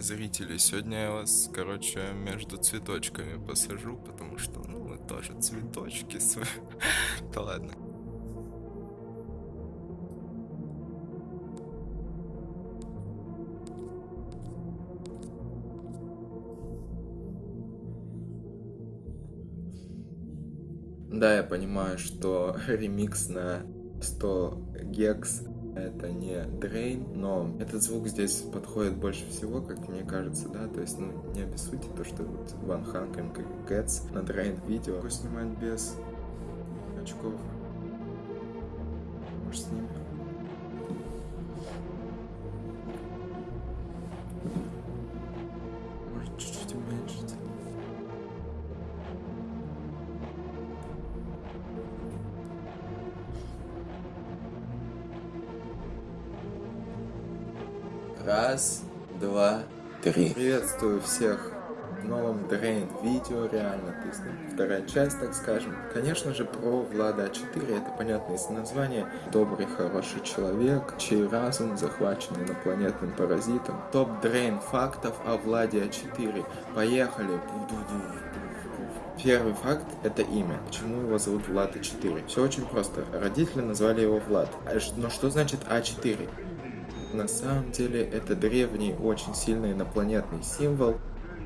зрители, сегодня я вас, короче, между цветочками посажу, потому что, ну, вы тоже цветочки свои. Да ладно. Да, я понимаю, что ремикс на 100 гекс это не Drain, но этот звук здесь подходит больше всего, как мне кажется, да, то есть, ну, не обессудьте то, что вот Ван Ханкен Gets на Drain видео снимать без очков. Может, снимем? Раз, два, три. Приветствую всех в новом Drain видео, реально, то есть ну, вторая часть, так скажем. Конечно же, про Влада А4, это понятно из названия. Добрый, хороший человек, чей разум захвачен инопланетным паразитом. Топ Drain фактов о Владе А4. Поехали! Первый факт – это имя. Почему его зовут Влад А4? Все очень просто. Родители назвали его Влад. А но что значит А4? На самом деле это древний, очень сильный инопланетный символ,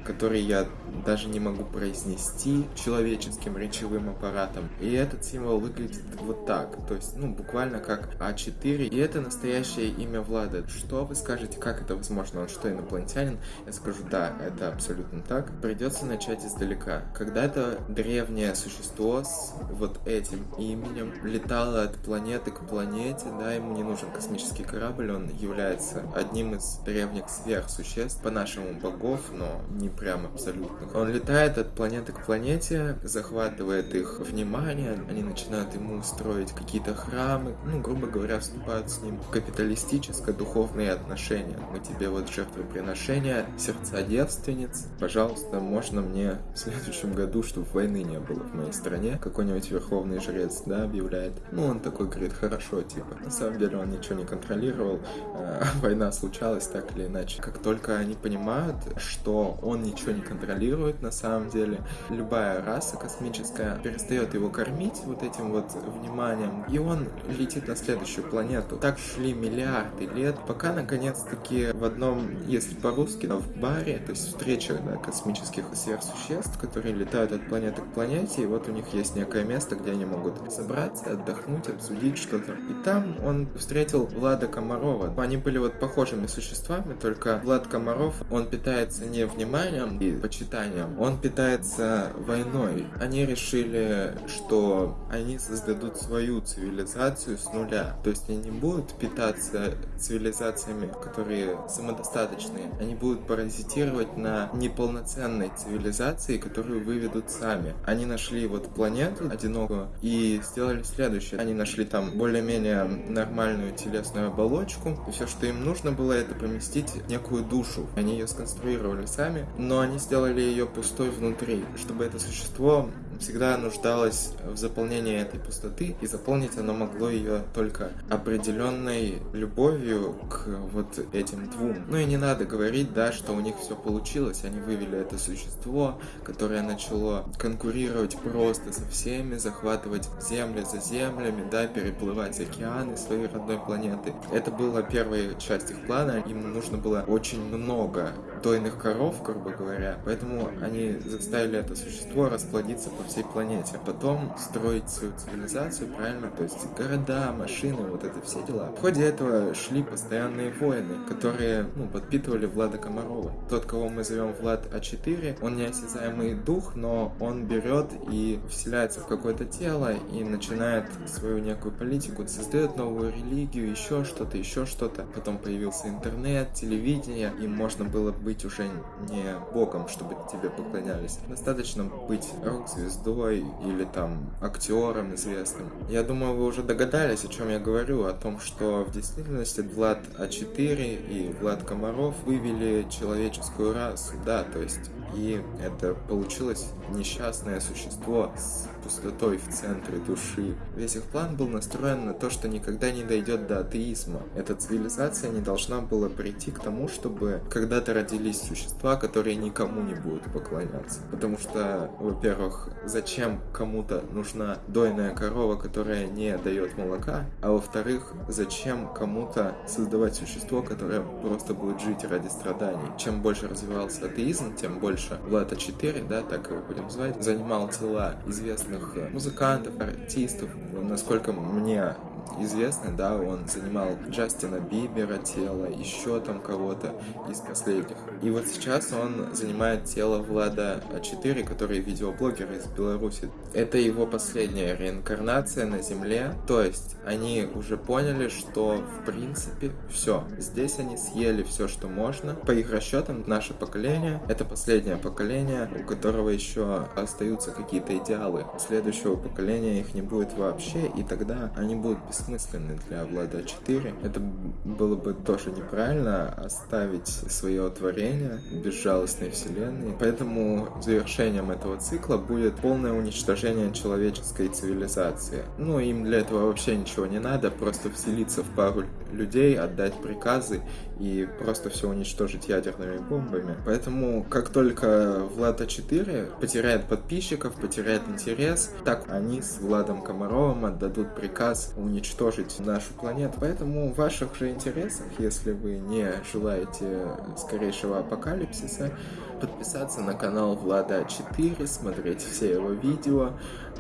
который я даже не могу произнести человеческим речевым аппаратом. И этот символ выглядит вот так, то есть, ну, буквально как А4. И это настоящее имя Влада. Что вы скажете, как это возможно? Он что, инопланетянин? Я скажу, да, это абсолютно так. Придется начать издалека. Когда-то древнее существо с вот этим именем летало от планеты к планете, да, ему не нужен космический корабль, он является одним из древних сверхсуществ, по-нашему богов, но не прям абсолютно. Он летает от планеты к планете, захватывает их внимание, они начинают ему строить какие-то храмы, ну, грубо говоря, вступают с ним в капиталистическое духовные отношения. Мы тебе вот жертвоприношения, сердца девственниц, пожалуйста, можно мне в следующем году, чтобы войны не было в моей стране, какой-нибудь верховный жрец, да, объявляет. Ну, он такой говорит, хорошо, типа. На самом деле он ничего не контролировал, а, война случалась так или иначе. Как только они понимают, что он ничего не контролирует на самом деле. Любая раса космическая перестает его кормить вот этим вот вниманием, и он летит на следующую планету. Так шли миллиарды лет, пока наконец-таки в одном, если по-русски, в баре, то есть встреча да, космических сверхсуществ, которые летают от планеты к планете, и вот у них есть некое место, где они могут собраться, отдохнуть, обсудить что-то. И там он встретил Влада Комарова. Они были вот похожими существами, только Влад Комаров, он питается не вниманием, уважением и почитанием, он питается войной. Они решили, что они создадут свою цивилизацию с нуля. То есть они не будут питаться цивилизациями, которые самодостаточные. Они будут паразитировать на неполноценной цивилизации, которую выведут сами. Они нашли вот планету одинокую и сделали следующее. Они нашли там более-менее нормальную телесную оболочку. И все, что им нужно было, это поместить некую душу. Они ее сконструировали сами, но они сделали ее пустой внутри, чтобы это существо всегда нуждалось в заполнении этой пустоты, и заполнить оно могло ее только определенной любовью к вот этим двум. Ну и не надо говорить, да, что у них все получилось, они вывели это существо, которое начало конкурировать просто со всеми, захватывать земли за землями, да, переплывать океаны своей родной планеты. Это была первая часть их плана, им нужно было очень много дойных коров, грубо говоря, поэтому они заставили это существо расплодиться по всей планете. Потом строить свою цивилизацию, правильно? То есть города, машины, вот это все дела. В ходе этого шли постоянные войны, которые ну, подпитывали Влада Комарова. Тот, кого мы зовем Влад А4, он неосязаемый дух, но он берет и вселяется в какое-то тело и начинает свою некую политику, создает новую религию, еще что-то, еще что-то. Потом появился интернет, телевидение, и можно было быть уже не богом, чтобы тебе поклонялись. Достаточно быть рок-звездой, звездой или там актером известным. Я думаю, вы уже догадались, о чем я говорю, о том, что в действительности Влад А4 и Влад Комаров вывели человеческую расу, да, то есть и это получилось несчастное существо с пустотой в центре души. Весь их план был настроен на то, что никогда не дойдет до атеизма. Эта цивилизация не должна была прийти к тому, чтобы когда-то родились существа, которые никому не будут поклоняться. Потому что, во-первых, зачем кому-то нужна дойная корова, которая не дает молока, а во-вторых, зачем кому-то создавать существо, которое просто будет жить ради страданий. Чем больше развивался атеизм, тем больше Влада 4, да, так его будем звать, занимал тела известных музыкантов, артистов. Насколько мне известный, да, он занимал Джастина Бибера тело, еще там кого-то из последних. И вот сейчас он занимает тело Влада А4, который видеоблогер из Беларуси. Это его последняя реинкарнация на Земле, то есть они уже поняли, что в принципе все. Здесь они съели все, что можно. По их расчетам, наше поколение — это последнее поколение, у которого еще остаются какие-то идеалы. Следующего поколения их не будет вообще, и тогда они будут бессмысленны для Влада 4. Это было бы тоже неправильно оставить свое творение безжалостной вселенной. Поэтому завершением этого цикла будет полное уничтожение человеческой цивилизации. Ну, им для этого вообще ничего не надо, просто вселиться в пару людей, отдать приказы и просто все уничтожить ядерными бомбами. Поэтому, как только Влада 4 потеряет подписчиков, потеряет интерес, так они с Владом Комаровым отдадут приказ уничтожить нашу планету. Поэтому в ваших же интересах, если вы не желаете скорейшего апокалипсиса, подписаться на канал Влада 4, смотреть все его видео,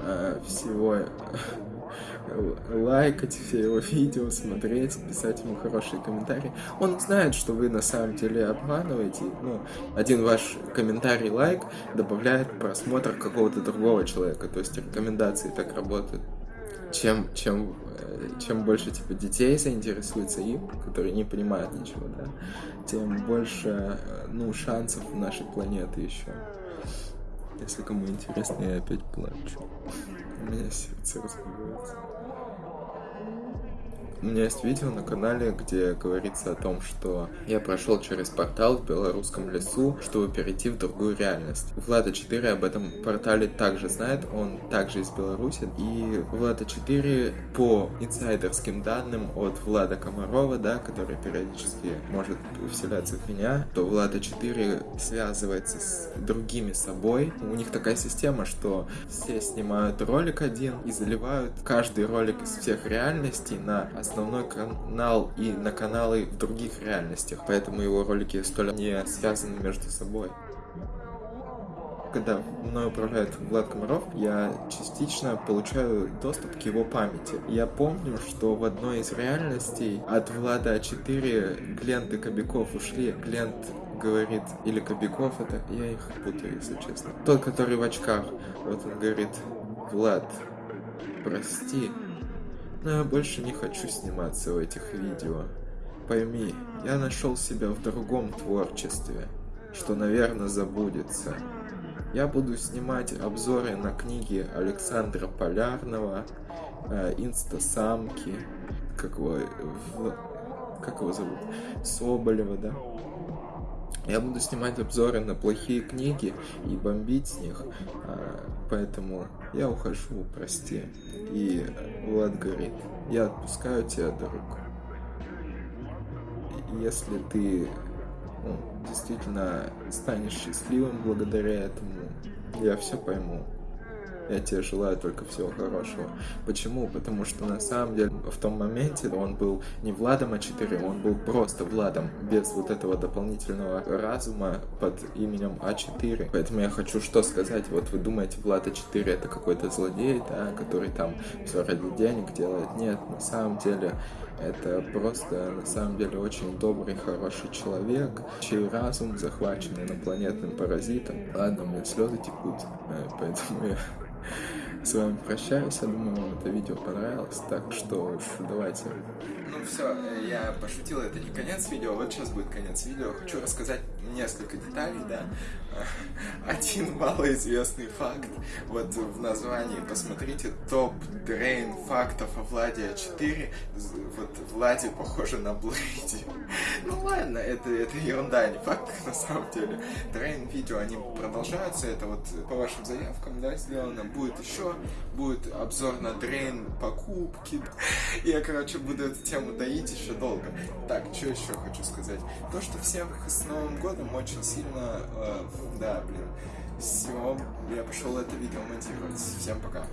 э, всего лайкать все его видео, смотреть, писать ему хорошие комментарии. Он знает, что вы на самом деле обманываете. Ну, один ваш комментарий, лайк добавляет просмотр какого-то другого человека. То есть рекомендации так работают. Чем, чем, э, чем больше типа детей заинтересуется им, которые не понимают ничего, да, тем больше э, ну, шансов нашей планеты еще. Если кому интересно, я опять плачу. У меня сердце разбивается. У меня есть видео на канале, где говорится о том, что я прошел через портал в белорусском лесу, чтобы перейти в другую реальность. Влада 4 об этом портале также знает, он также из Беларуси. И Влада 4 по инсайдерским данным от Влада Комарова, да, который периодически может вселяться в меня, то Влада 4 связывается с другими собой. У них такая система, что все снимают ролик один и заливают каждый ролик из всех реальностей на основной канал и на каналы в других реальностях, поэтому его ролики столь не связаны между собой. Когда мной управляет Влад Комаров, я частично получаю доступ к его памяти. Я помню, что в одной из реальностей от Влада 4 Глент и Кобяков ушли. Глент говорит, или Кобяков это, я их путаю, если честно. Тот, который в очках, вот он говорит, Влад, прости, но я больше не хочу сниматься в этих видео. Пойми, я нашел себя в другом творчестве, что, наверное, забудется. Я буду снимать обзоры на книги Александра Полярного, э, Инстасамки, как его, в, как его зовут, Соболева, да? Я буду снимать обзоры на плохие книги и бомбить с них, а, поэтому я ухожу, прости. И Влад говорит, я отпускаю тебя, друг. Если ты ну, действительно станешь счастливым благодаря этому, я все пойму. Я тебе желаю только всего хорошего. Почему? Потому что на самом деле в том моменте он был не Владом А4, он был просто Владом, без вот этого дополнительного разума под именем А4. Поэтому я хочу что сказать. Вот вы думаете, Влад А4 это какой-то злодей, да, который там все ради денег делает. Нет, на самом деле это просто, на самом деле, очень добрый, хороший человек, чей разум захвачен инопланетным паразитом. Ладно, у меня слезы текут, э, поэтому я с вами прощаюсь. Я думаю, вам это видео понравилось. Так что давайте. Ну все, я пошутил, это не конец видео, вот сейчас будет конец видео. Хочу рассказать несколько деталей, да. Один малоизвестный факт. Вот в названии посмотрите топ дрейн фактов о Владе А4. Вот Владе похоже на Блейди. Ну ладно, это, это ерунда, не факт на самом деле. Дрейн видео, они продолжаются. Это вот по вашим заявкам, да, сделано. Будет еще будет обзор на Дрейн покупки. Я, короче, буду эту тему доить еще долго. Так, что еще хочу сказать? То, что всех с Новым годом очень сильно... Э, да, блин. Все, я пошел это видео монтировать. Всем пока.